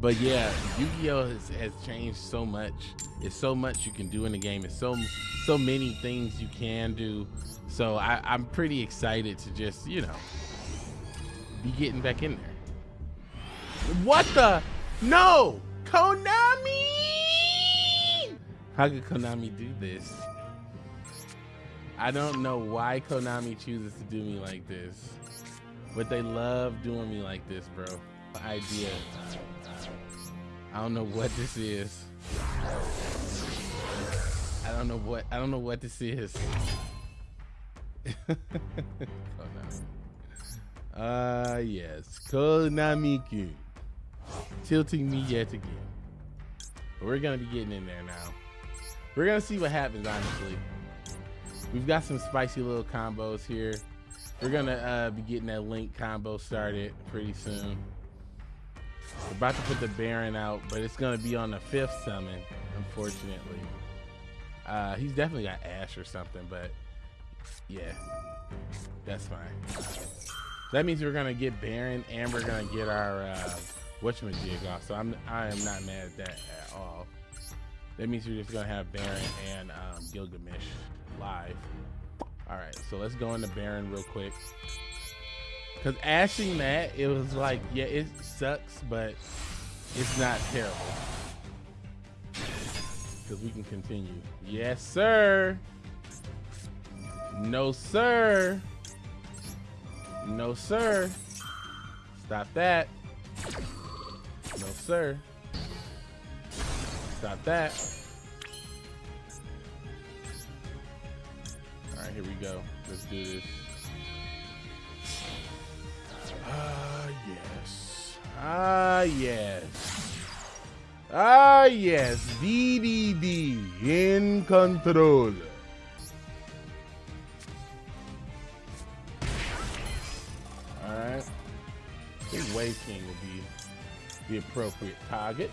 But yeah, Yu-Gi-Oh has, has changed so much. It's so much you can do in the game. It's so so many things you can do. So I, I'm pretty excited to just you know be getting back in there. What the? No, Konami! How could Konami do this? I don't know why Konami chooses to do me like this, but they love doing me like this, bro. Idea. I don't know what this is. I don't know what I don't know what this is. Konami. Uh yes, Konami tilting me yet again. But we're gonna be getting in there now. We're gonna see what happens, honestly. We've got some spicy little combos here. We're gonna uh, be getting that link combo started pretty soon. We're about to put the Baron out, but it's gonna be on the fifth summon, unfortunately. Uh, he's definitely got Ash or something, but yeah, that's fine. That means we're gonna get Baron and we're gonna get our uh, whatchamajig off. So I'm I am not mad at that at all. That means we're just gonna have Baron and um, Gilgamesh live. All right, so let's go into Baron real quick. Cause ashing that, it was like, yeah, it sucks, but it's not terrible. Cause we can continue. Yes, sir. No, sir. No, sir. Stop that. No, sir. Stop that. All right, here we go. Let's do this. Ah, yes. Ah, yes. DDD in control. All right. I think Wave King will be the appropriate target.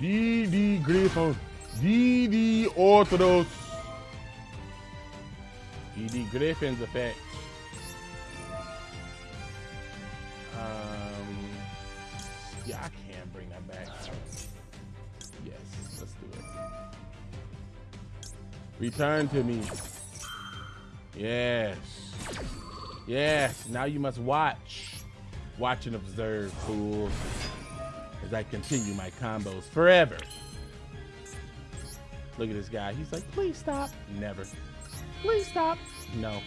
DD Griffon. DD Orthodox. DD Griffin's effect. Um, yeah, I can bring that back. Yes, let's do it. Return to me. Yes. Yes, now you must watch. Watch and observe, fools, as I continue my combos forever. Look at this guy. He's like, please stop. Never. Please stop. No.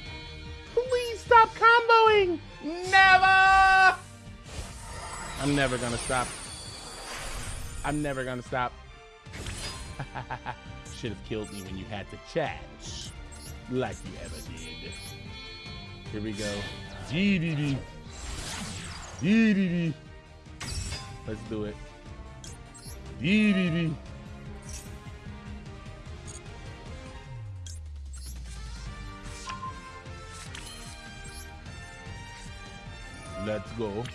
Please stop comboing. Never. I'm never gonna stop. I'm never gonna stop. Should have killed me when you had the chance. Like you ever did. Here we go. GDD. GDD. Let's do it. DDD. Let's go.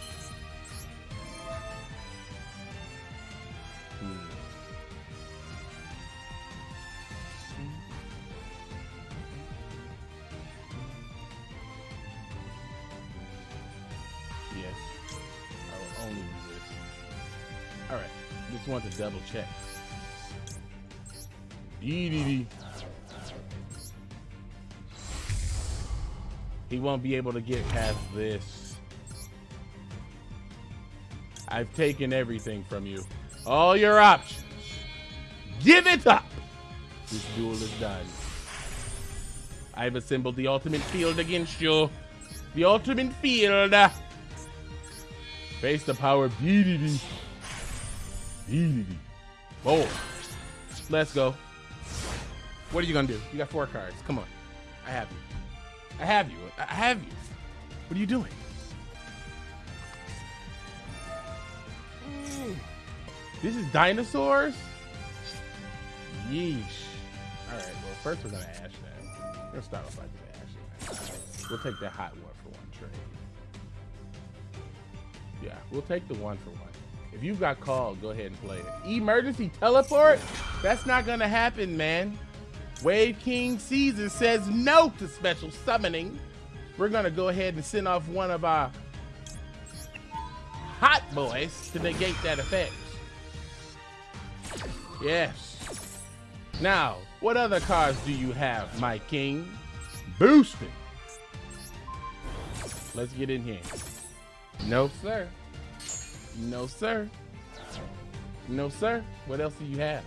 Just want to double check. He won't be able to get past this. I've taken everything from you. All your options. Give it up. This duel is done. I've assembled the ultimate field against you. The ultimate field. Face the power Boy. Let's go. What are you gonna do? You got four cards. Come on. I have you. I have you. I have you. What are you doing? Mm. This is dinosaurs? Yeesh. Alright, well, first we're gonna ash that. We're gonna start off like that. We'll take the hot one for one trade. Yeah, we'll take the one for one. If you've got called, go ahead and play it. Emergency teleport? That's not gonna happen, man. Wave King Caesar says no to special summoning. We're gonna go ahead and send off one of our hot boys, to negate that effect. Yes. Now, what other cards do you have, my king? Boosting. Let's get in here. No, sir. No, sir. No, sir. What else do you have?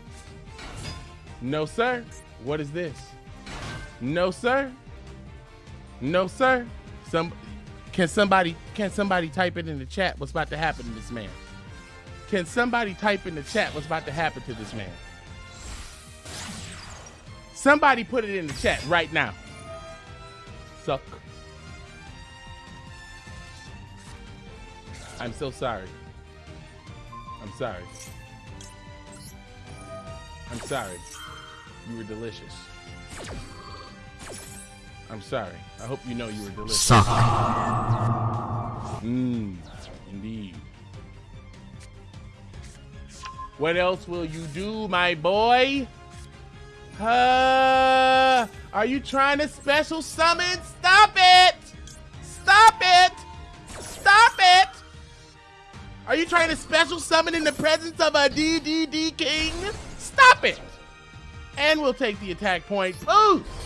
No, sir. What is this? No, sir. No, sir. Some can somebody can somebody type it in the chat what's about to happen to this man? Can somebody type in the chat what's about to happen to this man? Somebody put it in the chat right now. Suck. I'm so sorry. I'm sorry. I'm sorry. You were delicious. I'm sorry. I hope you know you were delicious. Suck. Mmm, indeed. What else will you do, my boy? Uh, are you trying to special summon? Stop it! You trying to special summon in the presence of a DDD king? Stop it! And we'll take the attack point. Boost!